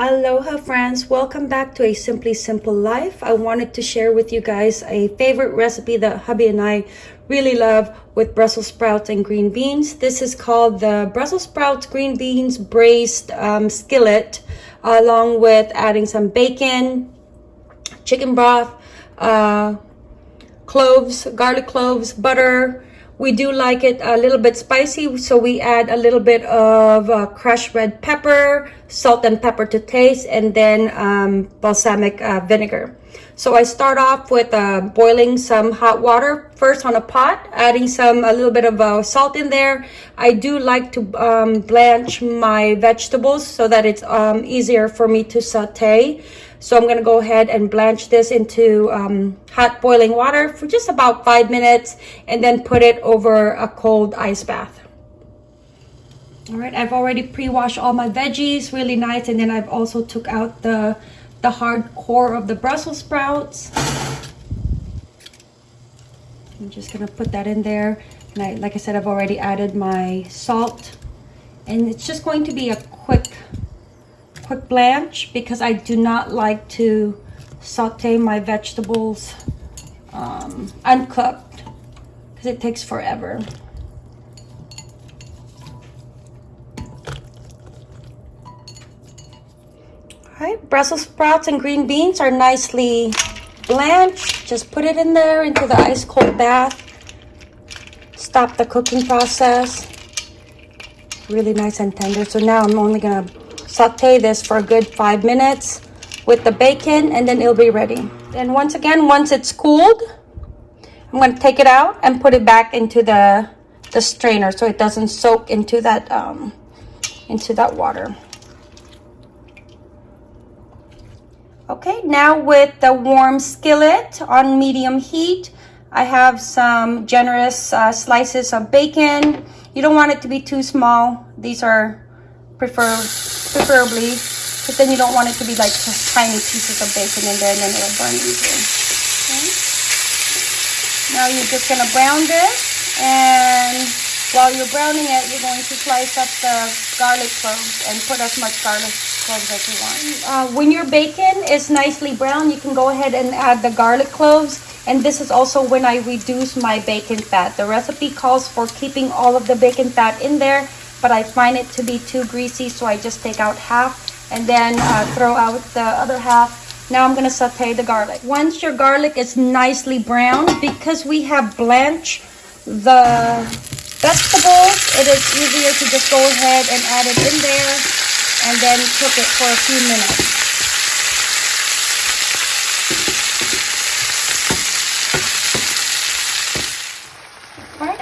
Aloha friends, welcome back to a Simply Simple Life. I wanted to share with you guys a favorite recipe that hubby and I really love with Brussels sprouts and green beans. This is called the Brussels sprouts green beans braised um, skillet along with adding some bacon, chicken broth, uh, cloves, garlic cloves, butter, we do like it a little bit spicy, so we add a little bit of uh, crushed red pepper, salt and pepper to taste, and then um, balsamic uh, vinegar. So I start off with uh, boiling some hot water first on a pot, adding some a little bit of uh, salt in there. I do like to um, blanch my vegetables so that it's um, easier for me to saute. So I'm going to go ahead and blanch this into um, hot boiling water for just about five minutes and then put it over a cold ice bath. All right, I've already pre-washed all my veggies really nice and then I've also took out the, the hard core of the Brussels sprouts. I'm just gonna put that in there. And I, like I said, I've already added my salt and it's just going to be a quick quick blanch because I do not like to saute my vegetables um, uncooked because it takes forever. Alright, Brussels sprouts and green beans are nicely blanched. Just put it in there into the ice cold bath. Stop the cooking process. Really nice and tender. So now I'm only gonna saute this for a good five minutes with the bacon and then it'll be ready. Then once again, once it's cooled, I'm going to take it out and put it back into the, the strainer so it doesn't soak into that, um, into that water. Okay, now with the warm skillet on medium heat, I have some generous uh, slices of bacon. You don't want it to be too small. These are prefer preferably because then you don't want it to be like just tiny pieces of bacon in there and then it'll burn easily. Okay. Now you're just gonna brown this and while you're browning it, you're going to slice up the garlic cloves and put as much garlic cloves as you want. Uh, when your bacon is nicely brown, you can go ahead and add the garlic cloves. And this is also when I reduce my bacon fat. The recipe calls for keeping all of the bacon fat in there but I find it to be too greasy, so I just take out half and then uh, throw out the other half. Now I'm gonna saute the garlic. Once your garlic is nicely browned, because we have blanched the vegetables, it is easier to just go ahead and add it in there and then cook it for a few minutes.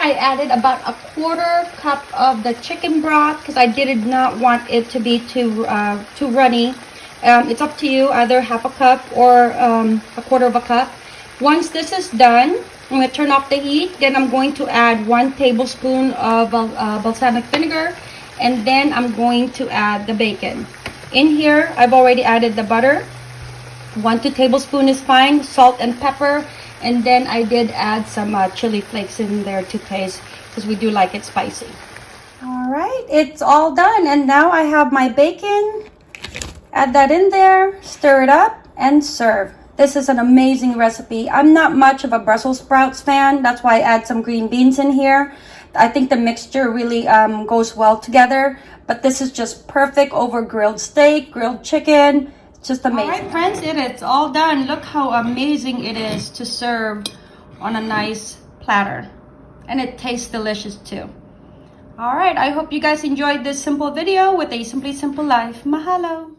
I added about a quarter cup of the chicken broth because I did not want it to be too uh, too runny. Um, it's up to you, either half a cup or um, a quarter of a cup. Once this is done, I'm going to turn off the heat. Then I'm going to add one tablespoon of uh, balsamic vinegar. And then I'm going to add the bacon. In here, I've already added the butter. One, two tablespoon is fine. Salt and pepper. And then I did add some uh, chili flakes in there to taste because we do like it spicy. All right, it's all done. And now I have my bacon. Add that in there, stir it up, and serve. This is an amazing recipe. I'm not much of a Brussels sprouts fan. That's why I add some green beans in here. I think the mixture really um, goes well together. But this is just perfect over grilled steak, grilled chicken, just amazing. All right, friends, it is all done. Look how amazing it is to serve on a nice platter. And it tastes delicious too. All right, I hope you guys enjoyed this simple video with a Simply Simple Life. Mahalo.